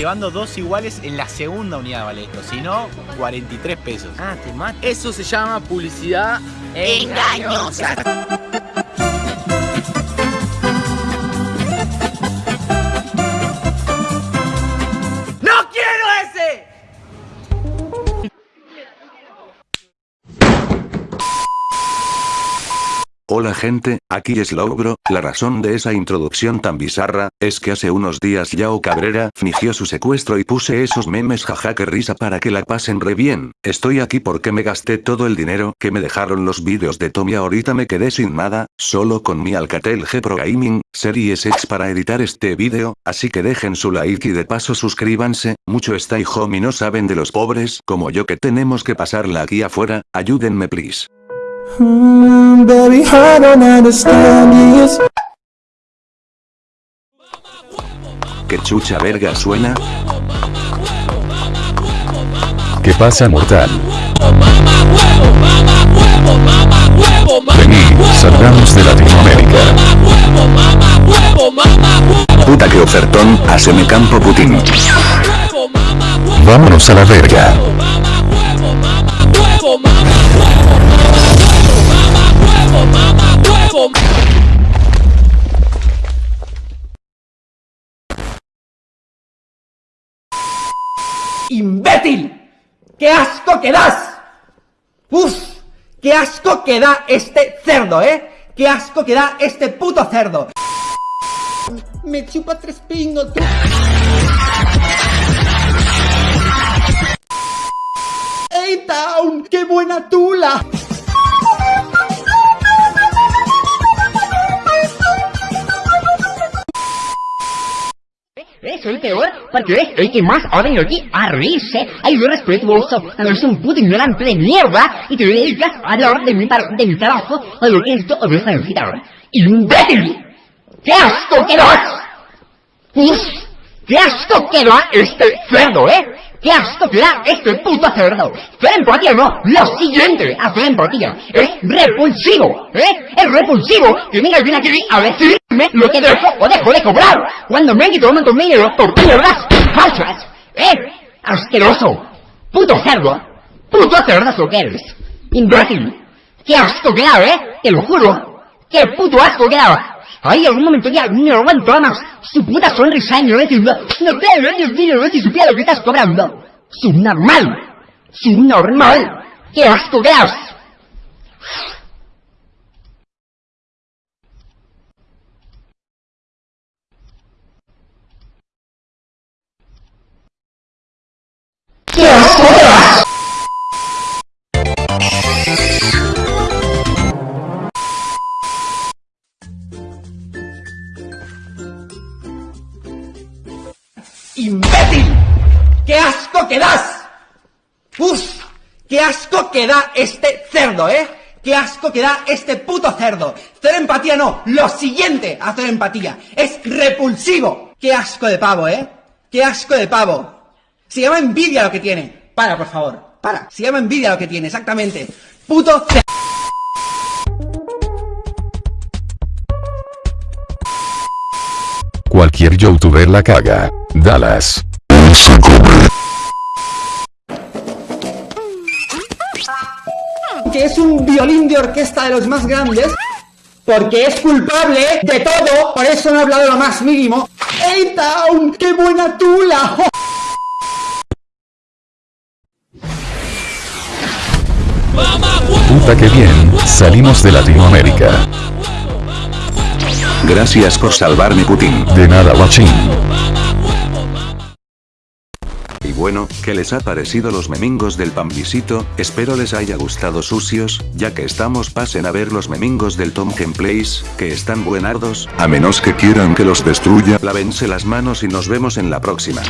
llevando dos iguales en la segunda unidad vale esto. Si no, 43 pesos. Ah, te mata. Eso se llama publicidad Engañosa. Hola gente, aquí es Logro, la razón de esa introducción tan bizarra, es que hace unos días Yao Cabrera fingió su secuestro y puse esos memes jaja que risa para que la pasen re bien, estoy aquí porque me gasté todo el dinero que me dejaron los vídeos de Tom y ahorita me quedé sin nada, solo con mi Alcatel G Pro Gaming, Series X para editar este vídeo, así que dejen su like y de paso suscríbanse, mucho home y no saben de los pobres como yo que tenemos que pasarla aquí afuera, ayúdenme please. Mm, baby, I don't understand this. Que chucha verga suena, ¿Qué pasa mortal? Vení, salgamos de Latinoamérica. puta que ofertón, haceme campo Putin. Vámonos a la verga. ¡Imbécil! ¡Qué asco que das! ¡Uf! ¡Qué asco que da este cerdo, eh! ¡Qué asco que da este puto cerdo! Me chupa tres pingos, tú. ¡Hey, Town! ¡Qué buena tula! Es el que más venido aquí a reírse, a yo respetuoso, a no ser un puto ignorante de mierda, y te dedicas a hablar de mi, de mi trabajo, a lo que esto es necesitar. ¡Imbécil! ¡Qué asco que! ¡Uf! ¡Qué asco que da este cerdo, eh! ¡Qué asco que da este puto empatía no! ¡Lo siguiente! ¡Hacer empatía! ¡Es repulsivo! ¿Eh? ¡Es repulsivo! Que venga alguien aquí a decirme lo que dejo o dejo de cobrar! Cuando me quito un dinero por mierdas falsas! ¿Eh? ¡Asqueroso! ¡Puto cerdo! ¡Puto cerdazo que eres! ¡Imbécil! ¡Qué asco que eh! ¡Te lo juro! ¡Qué puto asco que da! Ahí algún momento no aguanto más su puta sonrisa y no diciendo No te no si supiera lo que estás cobrando. Subnormal Subnormal ¡Qué asco que! ¡Qué asco que asco que das! ¡Uf! ¡Qué asco que da este cerdo, eh! ¡Qué asco que da este puto cerdo! Hacer empatía no, lo siguiente hacer empatía. Es repulsivo. ¡Qué asco de pavo, eh! ¡Qué asco de pavo! Se llama envidia lo que tiene. Para, por favor. Para. Se llama envidia lo que tiene, exactamente. Puto cerdo. Cualquier youtuber la caga. Dallas. Que es un violín de orquesta de los más grandes, porque es culpable de todo, por eso no he hablado lo más mínimo. ¡Hey, Town! ¡Qué buena tula! Puta que bien, salimos de Latinoamérica. Gracias por salvarme Putin. De nada, guachín. Bueno, ¿qué les ha parecido los memingos del pambisito? Espero les haya gustado sucios, ya que estamos pasen a ver los memingos del Tom Plays, que están buenardos. A menos que quieran que los destruya. Lávense las manos y nos vemos en la próxima.